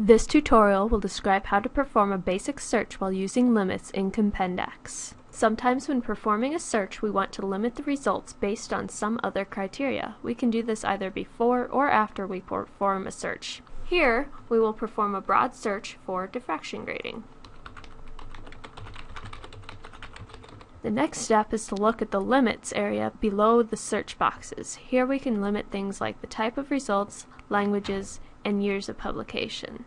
This tutorial will describe how to perform a basic search while using limits in Compendex. Sometimes when performing a search we want to limit the results based on some other criteria. We can do this either before or after we perform a search. Here we will perform a broad search for diffraction grating. The next step is to look at the limits area below the search boxes. Here we can limit things like the type of results, languages, and years of publication.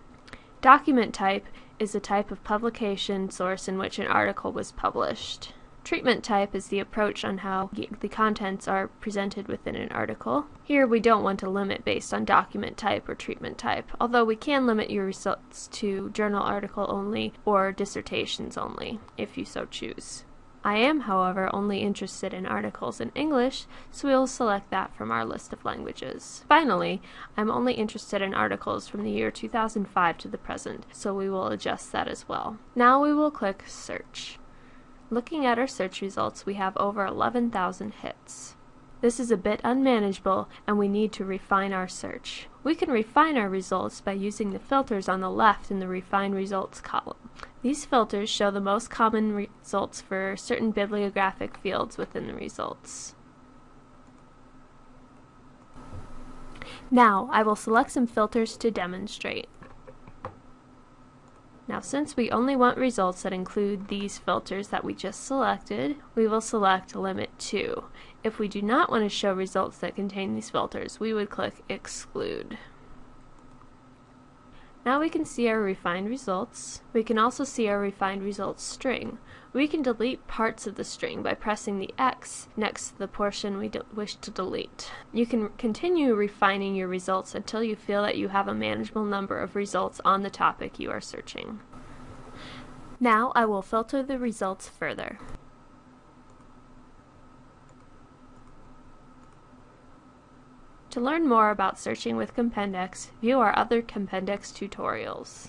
Document type is the type of publication source in which an article was published. Treatment type is the approach on how the contents are presented within an article. Here we don't want to limit based on document type or treatment type, although we can limit your results to journal article only or dissertations only, if you so choose. I am, however, only interested in articles in English, so we will select that from our list of languages. Finally, I'm only interested in articles from the year 2005 to the present, so we will adjust that as well. Now we will click Search. Looking at our search results, we have over 11,000 hits. This is a bit unmanageable and we need to refine our search. We can refine our results by using the filters on the left in the Refine Results column. These filters show the most common results for certain bibliographic fields within the results. Now I will select some filters to demonstrate. Now since we only want results that include these filters that we just selected, we will select Limit to. If we do not want to show results that contain these filters, we would click Exclude. Now we can see our refined results. We can also see our refined results string. We can delete parts of the string by pressing the X next to the portion we wish to delete. You can continue refining your results until you feel that you have a manageable number of results on the topic you are searching. Now I will filter the results further. To learn more about searching with Compendex, view our other Compendex tutorials.